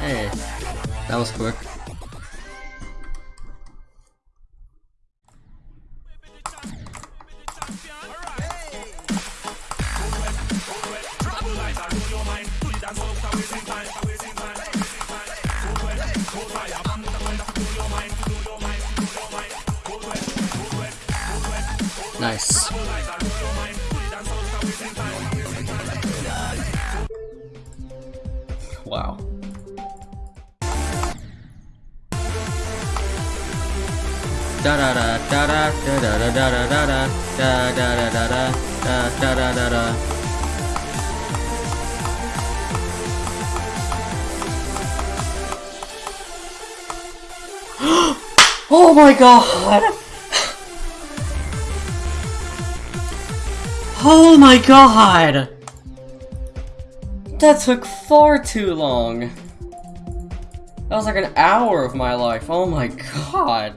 Hey, that was quick. Nice. Wow. Da da da da da da da da da da da da da da da da da da da da Oh my god! Oh my god! That took far too long. That was like an hour of my life. Oh my god.